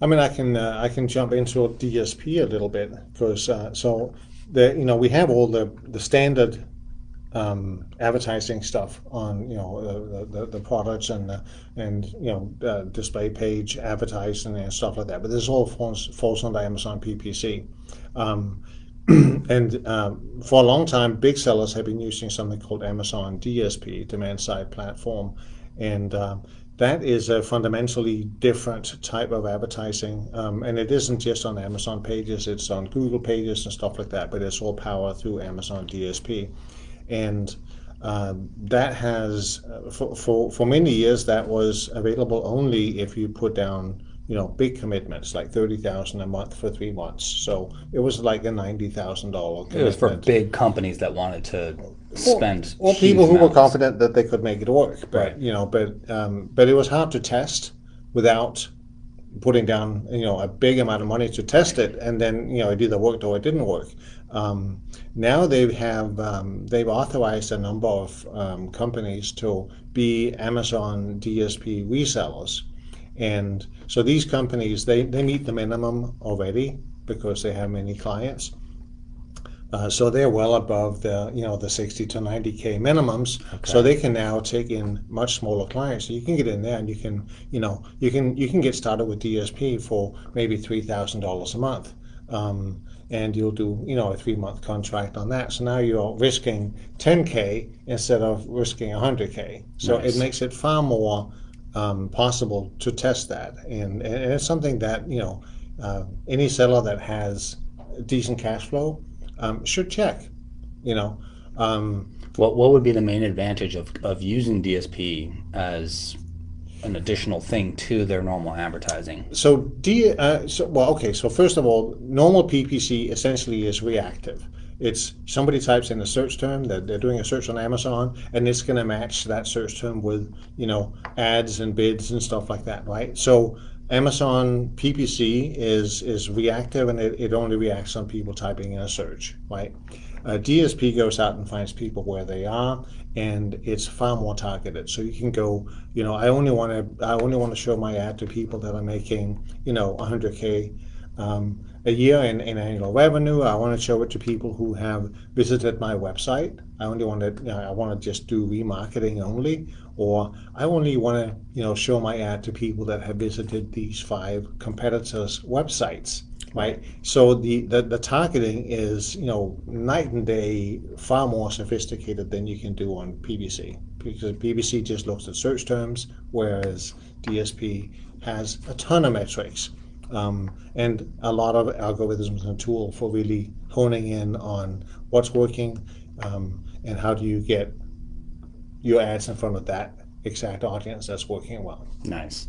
I mean, I can uh, I can jump into DSP a little bit because uh, so the you know we have all the the standard um, advertising stuff on you know uh, the, the products and uh, and you know uh, display page advertising and stuff like that. But this all falls falls under Amazon PPC. Um, and um, for a long time, big sellers have been using something called Amazon DSP, demand side platform, and uh, that is a fundamentally different type of advertising. Um, and it isn't just on Amazon pages, it's on Google pages and stuff like that, but it's all powered through Amazon DSP. And uh, that has, uh, for, for, for many years, that was available only if you put down you know, big commitments like thirty thousand a month for three months. So it was like a ninety thousand dollar. It was for big companies that wanted to spend. Or, or people who amounts. were confident that they could make it work. But right. you know, but um, but it was hard to test without putting down you know a big amount of money to test it, and then you know it either worked or it didn't work. Um, now they have um, they've authorized a number of um, companies to be Amazon DSP resellers and so these companies, they, they meet the minimum already because they have many clients. Uh, so they're well above the you know the 60 to 90k minimums. Okay. So they can now take in much smaller clients. So you can get in there and you can you know you can you can get started with DSP for maybe three thousand dollars a month. Um, and you'll do you know a three month contract on that. So now you're risking 10k instead of risking 100k. So nice. it makes it far more um, possible to test that. And, and it's something that, you know, uh, any seller that has decent cash flow um, should check, you know. Um, what, what would be the main advantage of, of using DSP as an additional thing to their normal advertising? So, D, uh, so, well, okay. So first of all, normal PPC essentially is reactive. It's somebody types in a search term that they're doing a search on Amazon, and it's going to match that search term with you know ads and bids and stuff like that, right? So Amazon PPC is is reactive, and it, it only reacts on people typing in a search, right? Uh, DSP goes out and finds people where they are, and it's far more targeted. So you can go, you know, I only want to I only want to show my ad to people that are making, you know, 100k um, a year in, in annual revenue. I want to show it to people who have visited my website. I only want to, you know, I want to just do remarketing only, or I only want to, you know, show my ad to people that have visited these five competitors' websites. Right. So the, the, the targeting is, you know, night and day, far more sophisticated than you can do on PPC because PPC just looks at search terms, whereas DSP has a ton of metrics um, and a lot of algorithms and a tool for really honing in on what's working um, and how do you get your ads in front of that exact audience that's working well. Nice.